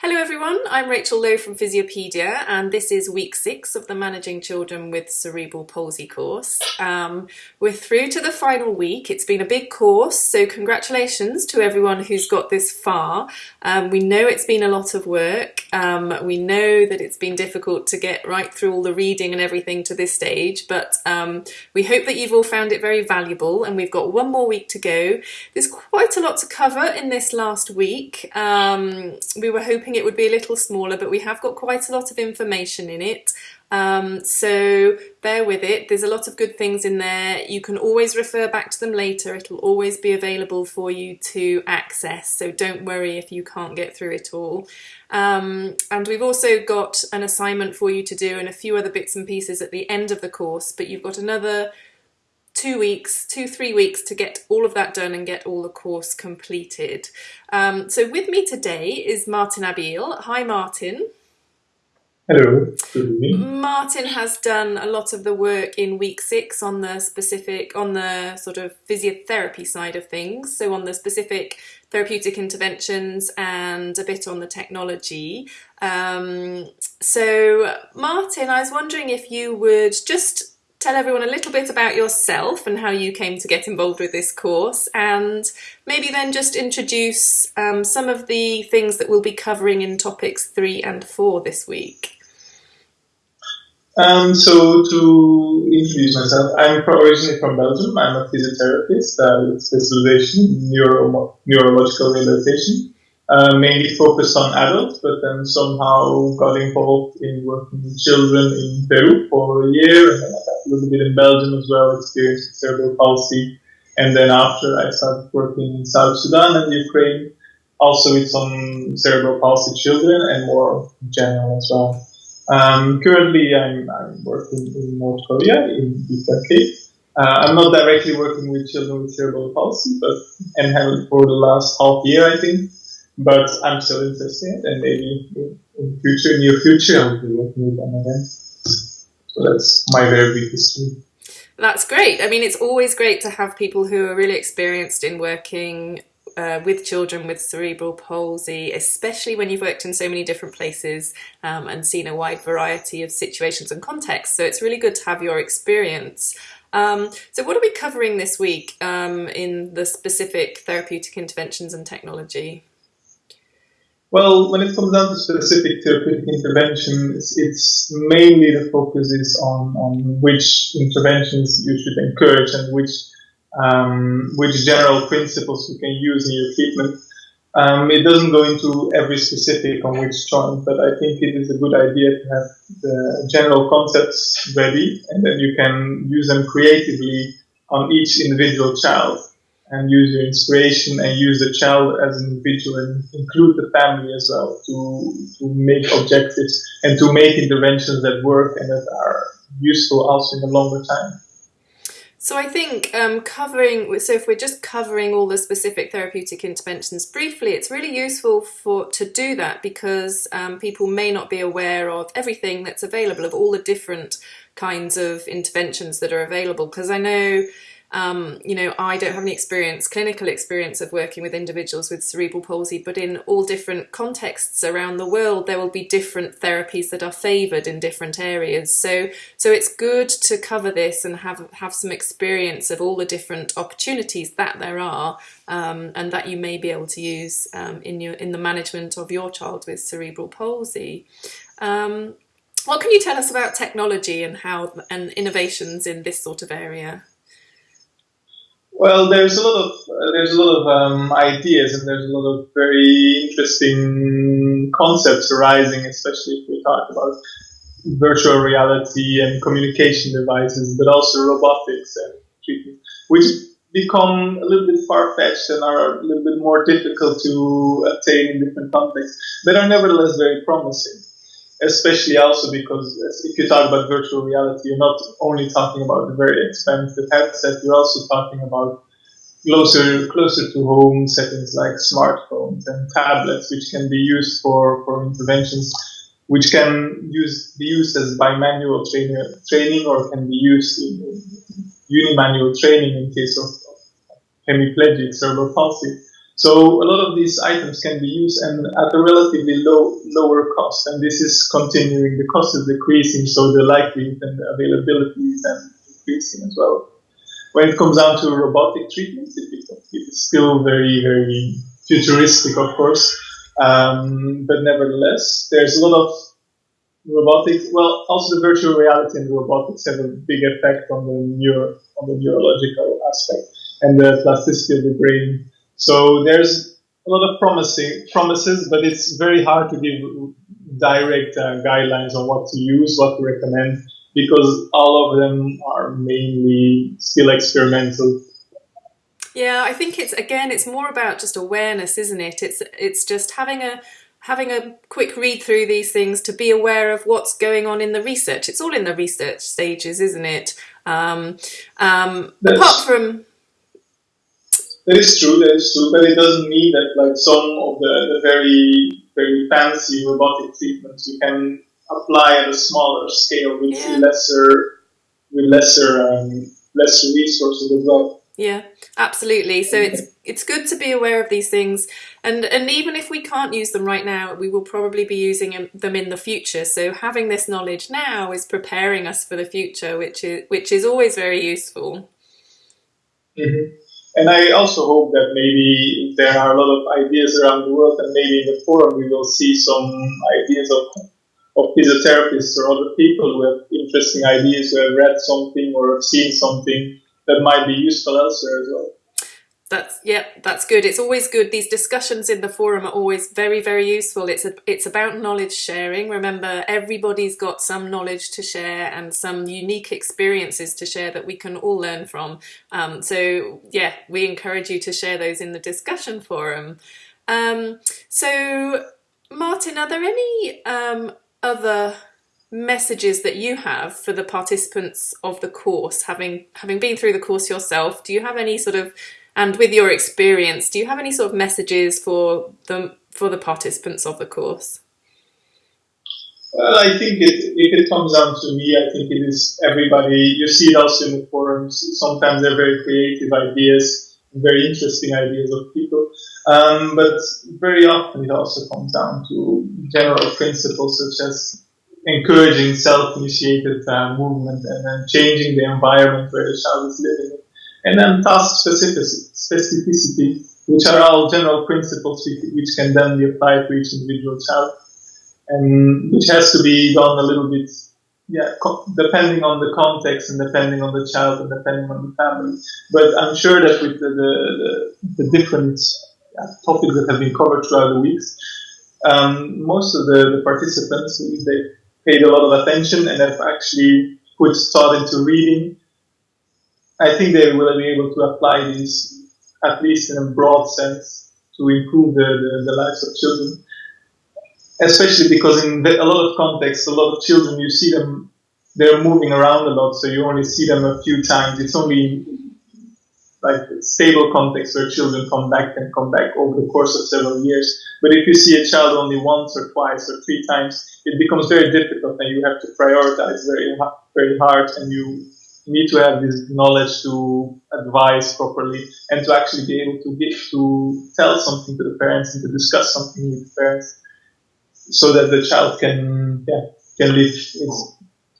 Hello everyone, I'm Rachel Lowe from Physiopedia and this is week six of the Managing Children with Cerebral Palsy course. Um, we're through to the final week. It's been a big course, so congratulations to everyone who's got this far. Um, we know it's been a lot of work. Um, we know that it's been difficult to get right through all the reading and everything to this stage, but um, we hope that you've all found it very valuable and we've got one more week to go. There's quite a lot to cover in this last week. Um, we were hoping it would be a little smaller, but we have got quite a lot of information in it. Um, so bear with it. There's a lot of good things in there. You can always refer back to them later. It'll always be available for you to access. So don't worry if you can't get through it all. Um, and we've also got an assignment for you to do and a few other bits and pieces at the end of the course, but you've got another two weeks, two, three weeks to get all of that done and get all the course completed. Um, so with me today is Martin Abil. Hi, Martin. Hello. Martin has done a lot of the work in week six on the specific, on the sort of physiotherapy side of things. So on the specific therapeutic interventions and a bit on the technology. Um, so Martin, I was wondering if you would just tell everyone a little bit about yourself and how you came to get involved with this course and maybe then just introduce um, some of the things that we'll be covering in topics three and four this week. Um, so to introduce myself, I'm originally from Belgium. I'm a physiotherapist uh, with specialization in neuro neurological rehabilitation uh, mainly focused on adults, but then somehow got involved in working with children in Peru for a year, and then a little bit in Belgium as well, experienced cerebral palsy. And then after I started working in South Sudan and Ukraine, also with some cerebral palsy children and more in general as well. Um, currently, I'm, I'm, working in North Korea, in Itaewon. Uh, I'm not directly working with children with cerebral palsy, but and have for the last half year, I think but I'm still interested, and maybe in future, near future, I'll be working with them again. That's my very brief history. That's great. I mean, it's always great to have people who are really experienced in working uh, with children with cerebral palsy, especially when you've worked in so many different places um, and seen a wide variety of situations and contexts. So it's really good to have your experience. Um, so what are we covering this week um, in the specific therapeutic interventions and technology? Well, when it comes down to specific therapeutic interventions, it's mainly the focus is on, on which interventions you should encourage and which um, which general principles you can use in your treatment. Um, it doesn't go into every specific on which joint, but I think it is a good idea to have the general concepts ready, and then you can use them creatively on each individual child and use your inspiration and use the child as an individual and include the family as well to, to make objectives and to make interventions that work and that are useful also in the longer time. So I think um, covering, so if we're just covering all the specific therapeutic interventions briefly, it's really useful for to do that because um, people may not be aware of everything that's available, of all the different kinds of interventions that are available. Because I know um, you know, I don't have any experience, clinical experience of working with individuals with cerebral palsy, but in all different contexts around the world, there will be different therapies that are favoured in different areas. So, so it's good to cover this and have have some experience of all the different opportunities that there are, um, and that you may be able to use um, in your in the management of your child with cerebral palsy. Um, what can you tell us about technology and how and innovations in this sort of area? Well, there's a lot of uh, there's a lot of um, ideas and there's a lot of very interesting concepts arising, especially if we talk about virtual reality and communication devices, but also robotics and treatment, which become a little bit far-fetched and are a little bit more difficult to attain in different contexts, but are nevertheless very promising especially also because if you talk about virtual reality, you're not only talking about the very expensive headset, you're also talking about closer closer to home settings like smartphones and tablets, which can be used for, for interventions, which can use be used as bimanual trainer, training or can be used in unimanual training in case of hemiplegic cerebral palsy. So a lot of these items can be used and at a relatively low lower cost, and this is continuing. The cost is decreasing, so the likelihood and the availability is then increasing as well. When it comes down to robotic treatments, it's still very very futuristic, of course, um, but nevertheless, there's a lot of robotics. Well, also the virtual reality and robotics have a big effect on the neuro on the neurological aspect and the plasticity of the brain so there's a lot of promising promises, but it's very hard to give direct uh, guidelines on what to use, what to recommend, because all of them are mainly still experimental. Yeah, I think it's again, it's more about just awareness, isn't it? It's it's just having a having a quick read through these things to be aware of what's going on in the research. It's all in the research stages, isn't it? Um, um, apart from that is true, that is true, but it doesn't mean that like some of the, the very very fancy robotic treatments you can apply at a smaller scale with yeah. lesser with lesser um, lesser resources as well. Yeah, absolutely. So it's it's good to be aware of these things, and and even if we can't use them right now, we will probably be using them in the future. So having this knowledge now is preparing us for the future, which is which is always very useful. Mm-hmm. And I also hope that maybe there are a lot of ideas around the world, and maybe in the forum we will see some ideas of, of physiotherapists or other people who have interesting ideas, who have read something or have seen something that might be useful elsewhere as well. That's yeah, that's good. It's always good. These discussions in the forum are always very, very useful. It's a, it's about knowledge sharing. Remember, everybody's got some knowledge to share and some unique experiences to share that we can all learn from. Um, so yeah, we encourage you to share those in the discussion forum. Um, so Martin, are there any um, other messages that you have for the participants of the course, having having been through the course yourself? Do you have any sort of and with your experience, do you have any sort of messages for the for the participants of the course? Well, I think it, if it comes down to me, I think it is everybody. You see it also in the forums. Sometimes they're very creative ideas, very interesting ideas of people. Um, but very often it also comes down to general principles such as encouraging self-initiated uh, movement and then changing the environment where the child is living and then task specificity, which are all general principles which can then be applied to each individual child, and which has to be done a little bit, yeah, depending on the context and depending on the child and depending on the family. But I'm sure that with the, the, the, the different yeah, topics that have been covered throughout the weeks, um, most of the, the participants, they paid a lot of attention and have actually put thought into reading I think they will be able to apply this, at least in a broad sense, to improve the, the, the lives of children. Especially because in the, a lot of contexts, a lot of children, you see them, they're moving around a lot, so you only see them a few times. It's only like stable context where children come back and come back over the course of several years. But if you see a child only once or twice or three times, it becomes very difficult and you have to prioritize very, very hard and you need to have this knowledge to advise properly and to actually be able to give to tell something to the parents and to discuss something with the parents so that the child can yeah can live its,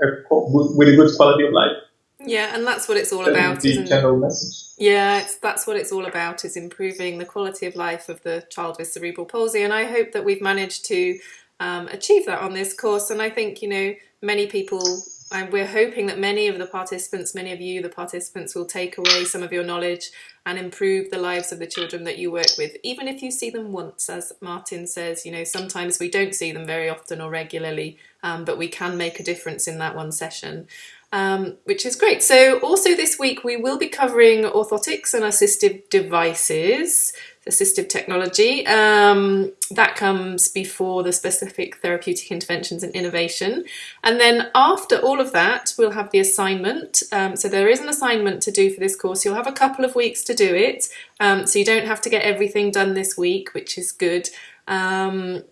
with a good quality of life. Yeah and that's what it's all that about the general message. Yeah it's that's what it's all about is improving the quality of life of the child with cerebral palsy and i hope that we've managed to um, achieve that on this course and i think you know many people and we're hoping that many of the participants, many of you, the participants, will take away some of your knowledge and improve the lives of the children that you work with, even if you see them once, as Martin says, you know, sometimes we don't see them very often or regularly, um, but we can make a difference in that one session. Um, which is great. So also this week we will be covering orthotics and assistive devices assistive technology. Um, that comes before the specific therapeutic interventions and innovation. And then after all of that, we'll have the assignment. Um, so there is an assignment to do for this course. You'll have a couple of weeks to do it. Um, so you don't have to get everything done this week, which is good. Um,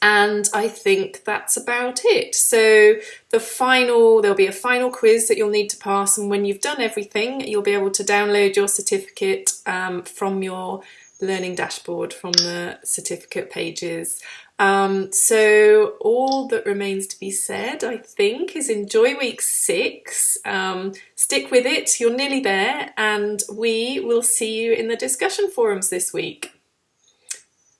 and I think that's about it. So the final, there'll be a final quiz that you'll need to pass and when you've done everything, you'll be able to download your certificate um, from your learning dashboard from the certificate pages. Um, so all that remains to be said, I think, is enjoy week six. Um, stick with it, you're nearly there, and we will see you in the discussion forums this week.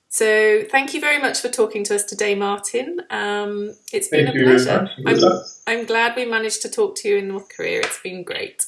So thank you very much for talking to us today, Martin. Um, it's been Thank a pleasure. I'm, I'm glad we managed to talk to you in North Korea. It's been great.